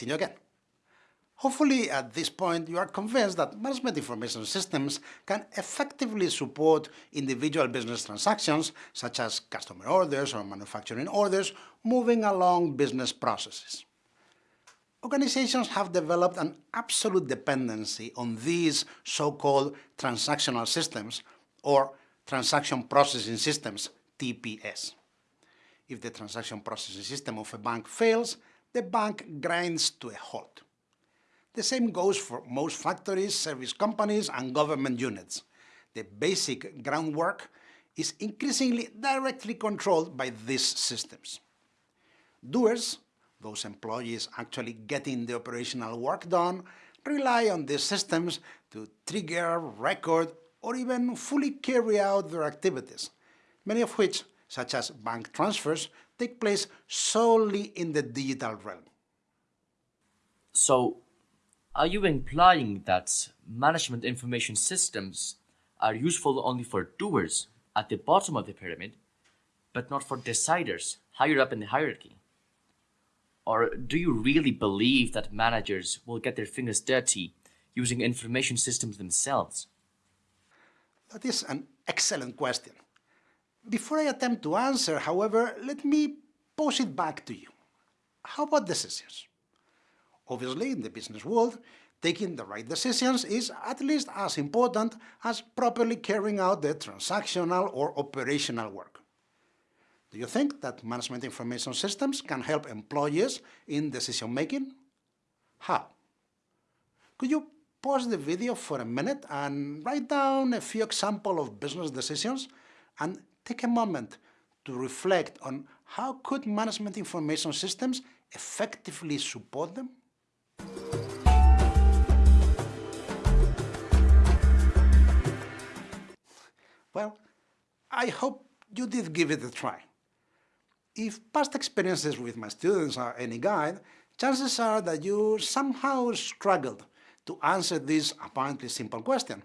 see you again. Hopefully, at this point, you are convinced that management information systems can effectively support individual business transactions, such as customer orders or manufacturing orders, moving along business processes. Organizations have developed an absolute dependency on these so-called transactional systems, or transaction processing systems, TPS. If the transaction processing system of a bank fails, the bank grinds to a halt. The same goes for most factories, service companies, and government units. The basic groundwork is increasingly directly controlled by these systems. Doers, those employees actually getting the operational work done, rely on these systems to trigger, record, or even fully carry out their activities, many of which, such as bank transfers, take place solely in the digital realm. So, are you implying that management information systems are useful only for doers at the bottom of the pyramid, but not for deciders higher up in the hierarchy? Or do you really believe that managers will get their fingers dirty using information systems themselves? That is an excellent question. Before I attempt to answer, however, let me pose it back to you. How about decisions? Obviously, in the business world, taking the right decisions is at least as important as properly carrying out the transactional or operational work. Do you think that management information systems can help employees in decision-making? How? Could you pause the video for a minute and write down a few examples of business decisions and take a moment to reflect on how could management information systems effectively support them? Well, I hope you did give it a try. If past experiences with my students are any guide, chances are that you somehow struggled to answer this apparently simple question,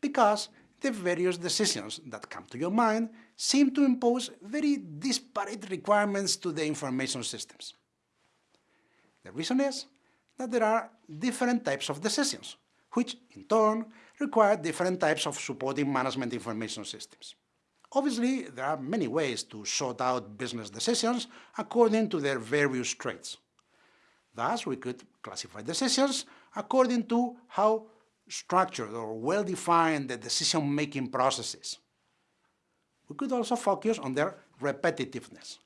because the various decisions that come to your mind seem to impose very disparate requirements to the information systems. The reason is that there are different types of decisions, which in turn require different types of supporting management information systems. Obviously, there are many ways to sort out business decisions according to their various traits. Thus, we could classify decisions according to how structured or well-defined the decision-making process is. We could also focus on their repetitiveness.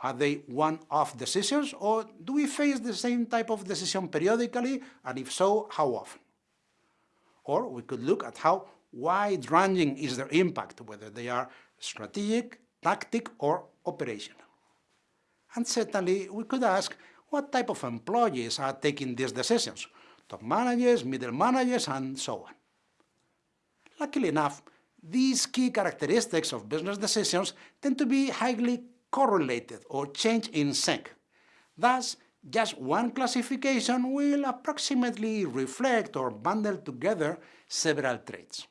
Are they one-off decisions, or do we face the same type of decision periodically, and if so, how often? Or we could look at how wide-ranging is their impact, whether they are strategic, tactic, or operational. And certainly, we could ask what type of employees are taking these decisions, top managers, middle managers, and so on. Luckily enough, these key characteristics of business decisions tend to be highly correlated or change in sync. Thus, just one classification will approximately reflect or bundle together several traits.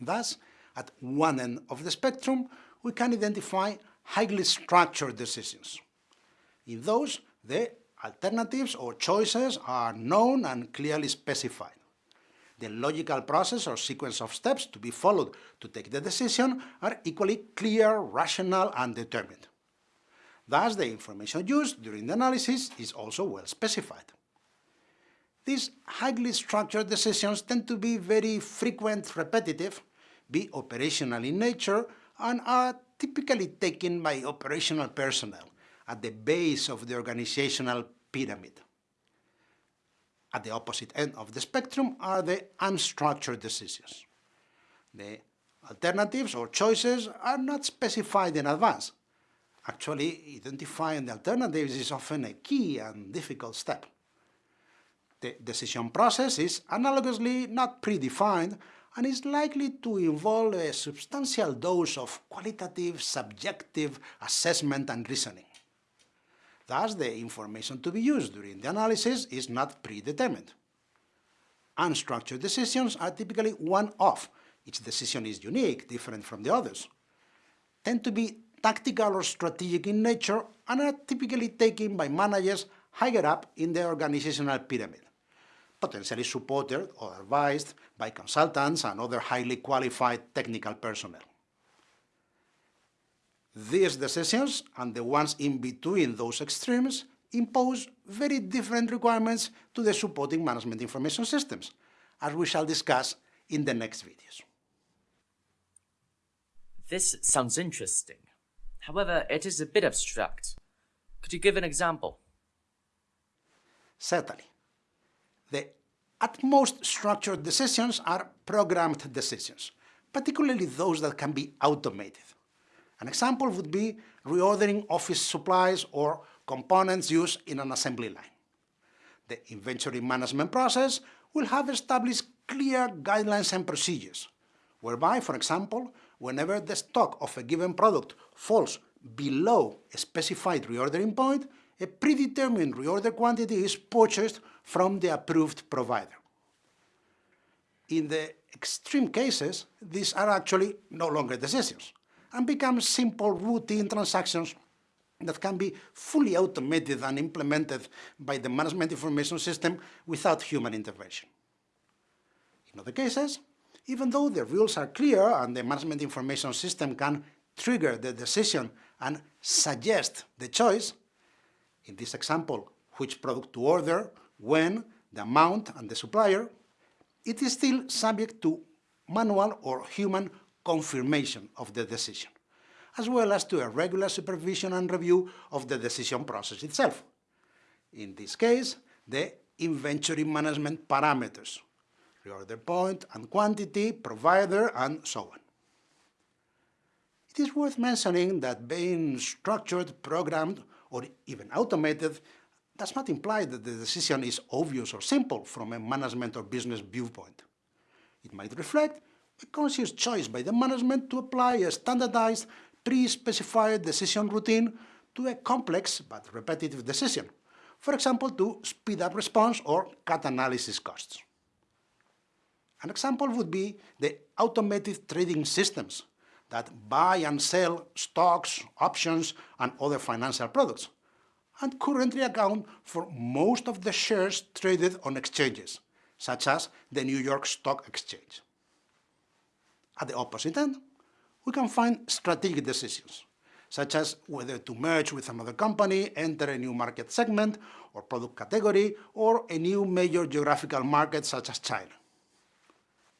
Thus, at one end of the spectrum, we can identify highly structured decisions. In those, the alternatives or choices are known and clearly specified. The logical process or sequence of steps to be followed to take the decision are equally clear, rational, and determined. Thus, the information used during the analysis is also well specified. These highly structured decisions tend to be very frequent, repetitive, be operational in nature, and are typically taken by operational personnel at the base of the organizational pyramid. At the opposite end of the spectrum are the unstructured decisions. The alternatives or choices are not specified in advance, Actually, identifying the alternatives is often a key and difficult step. The decision process is analogously not predefined and is likely to involve a substantial dose of qualitative, subjective assessment and reasoning. Thus, the information to be used during the analysis is not predetermined. Unstructured decisions are typically one-off. Each decision is unique, different from the others. Tend to be tactical or strategic in nature and are typically taken by managers higher up in the organizational pyramid, potentially supported or advised by consultants and other highly qualified technical personnel. These decisions and the ones in between those extremes impose very different requirements to the supporting management information systems, as we shall discuss in the next videos. This sounds interesting. However, it is a bit abstract. Could you give an example? Certainly. The utmost structured decisions are programmed decisions, particularly those that can be automated. An example would be reordering office supplies or components used in an assembly line. The inventory management process will have established clear guidelines and procedures, whereby, for example, whenever the stock of a given product falls below a specified reordering point, a predetermined reorder quantity is purchased from the approved provider. In the extreme cases, these are actually no longer decisions and become simple routine transactions that can be fully automated and implemented by the management information system without human intervention. In other cases, even though the rules are clear and the management information system can trigger the decision and suggest the choice, in this example, which product to order, when, the amount, and the supplier, it is still subject to manual or human confirmation of the decision, as well as to a regular supervision and review of the decision process itself. In this case, the inventory management parameters, reorder point and quantity, provider, and so on. It is worth mentioning that being structured, programmed, or even automated does not imply that the decision is obvious or simple from a management or business viewpoint. It might reflect a conscious choice by the management to apply a standardized, pre-specified decision routine to a complex but repetitive decision, for example, to speed up response or cut analysis costs. An example would be the automated trading systems that buy and sell stocks, options, and other financial products, and currently account for most of the shares traded on exchanges, such as the New York Stock Exchange. At the opposite end, we can find strategic decisions, such as whether to merge with another company, enter a new market segment or product category, or a new major geographical market such as China.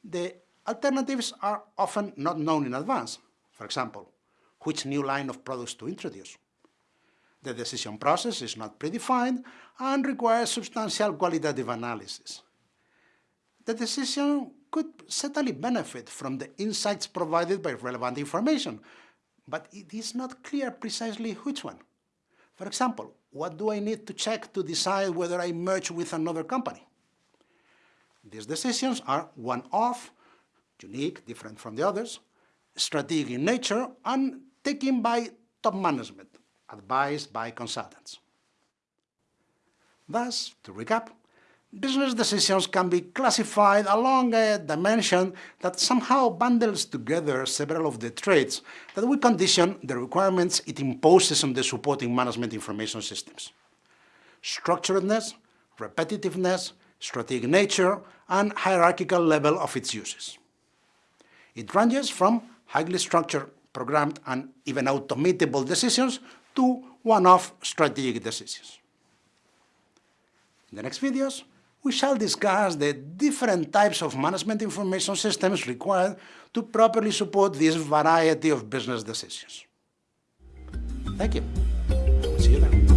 The alternatives are often not known in advance. For example, which new line of products to introduce. The decision process is not predefined and requires substantial qualitative analysis. The decision could certainly benefit from the insights provided by relevant information, but it is not clear precisely which one. For example, what do I need to check to decide whether I merge with another company? These decisions are one-off, unique, different from the others, strategic in nature, and taken by top management, advised by consultants. Thus, to recap, business decisions can be classified along a dimension that somehow bundles together several of the traits that we condition the requirements it imposes on the supporting management information systems. Structuredness, repetitiveness, strategic nature, and hierarchical level of its uses. It ranges from highly structured, programmed, and even automatable decisions to one-off strategic decisions. In the next videos, we shall discuss the different types of management information systems required to properly support this variety of business decisions. Thank you. See you then.